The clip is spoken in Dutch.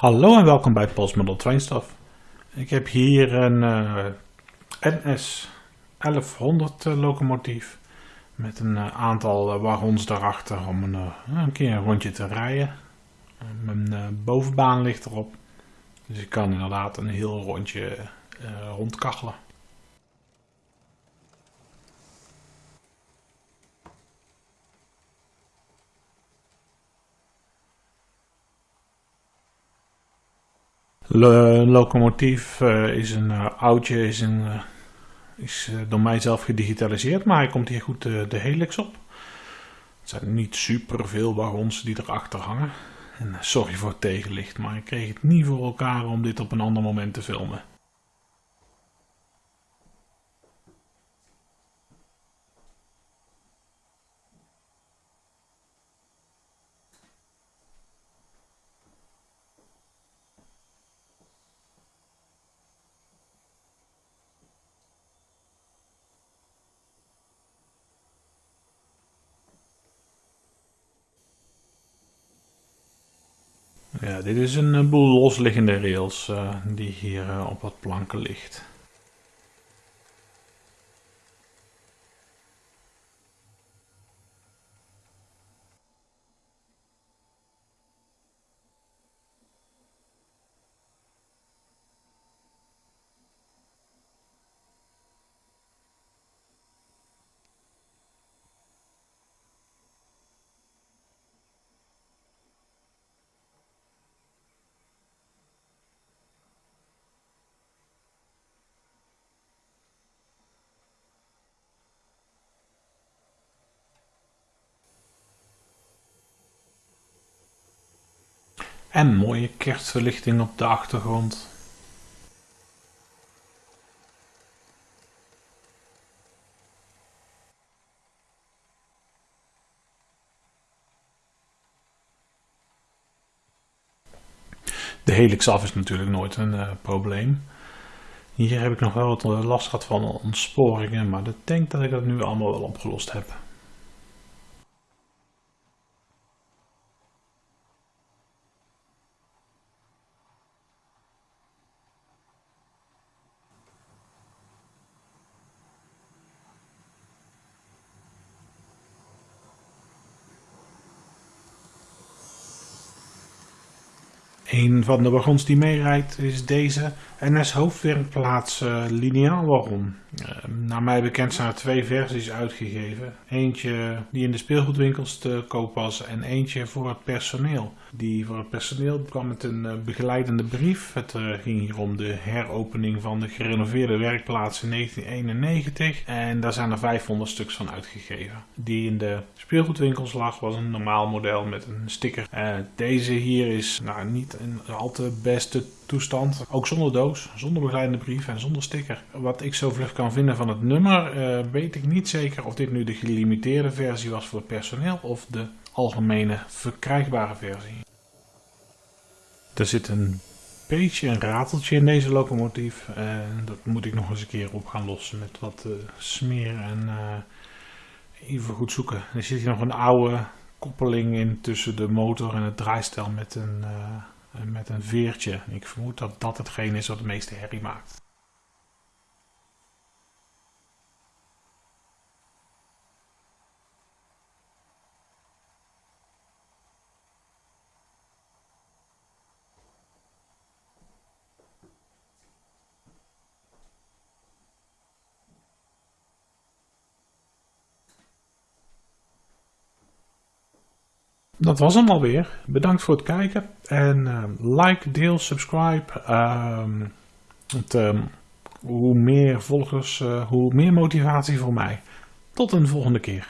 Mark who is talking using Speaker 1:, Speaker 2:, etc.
Speaker 1: Hallo en welkom bij Postmodel Trainstuff. Ik heb hier een uh, NS 1100 uh, locomotief met een uh, aantal wagons daarachter om een, een, keer een rondje te rijden. Mijn bovenbaan ligt erop, dus ik kan inderdaad een heel rondje rondkachelen. Een locomotief uh, is een uh, oudje, is, een, uh, is door mij zelf gedigitaliseerd, maar hij komt hier goed de helix op. Het zijn niet super veel wagons die erachter hangen. En sorry voor het tegenlicht, maar ik kreeg het niet voor elkaar om dit op een ander moment te filmen. Ja, dit is een boel losliggende rails uh, die hier uh, op wat planken ligt. En mooie kerstverlichting op de achtergrond. De helix af is natuurlijk nooit een uh, probleem. Hier heb ik nog wel wat last gehad van ontsporingen, maar ik denk dat ik dat nu allemaal wel opgelost heb. Een van de wagons die meerijdt is deze NS hoofdwerkplaats uh, lineaal wagon. Uh, naar mij bekend zijn er twee versies uitgegeven. Eentje die in de speelgoedwinkels te koop was en eentje voor het personeel. Die voor het personeel kwam met een uh, begeleidende brief. Het ging hier om de heropening van de gerenoveerde werkplaats in 1991. En daar zijn er 500 stuks van uitgegeven. Die in de speelgoedwinkels lag was een normaal model met een sticker. deze hier is nou, niet een al te beste toestand. Ook zonder doos, zonder begeleidende brief en zonder sticker. Wat ik zo vlug kan vinden van het nummer, uh, weet ik niet zeker of dit nu de gelimiteerde versie was voor het personeel of de algemene verkrijgbare versie. Er zit een beetje een rateltje in deze locomotief. En dat moet ik nog eens een keer op gaan lossen met wat uh, smeer en uh, even goed zoeken. Er zit hier nog een oude koppeling in tussen de motor en het draaistel met een met een veertje. Ik vermoed dat dat hetgeen is wat de meeste herrie maakt. Dat was hem alweer. Bedankt voor het kijken. En uh, like, deel, subscribe. Uh, het, uh, hoe meer volgers, eh, hoe meer motivatie voor mij. Tot een volgende keer.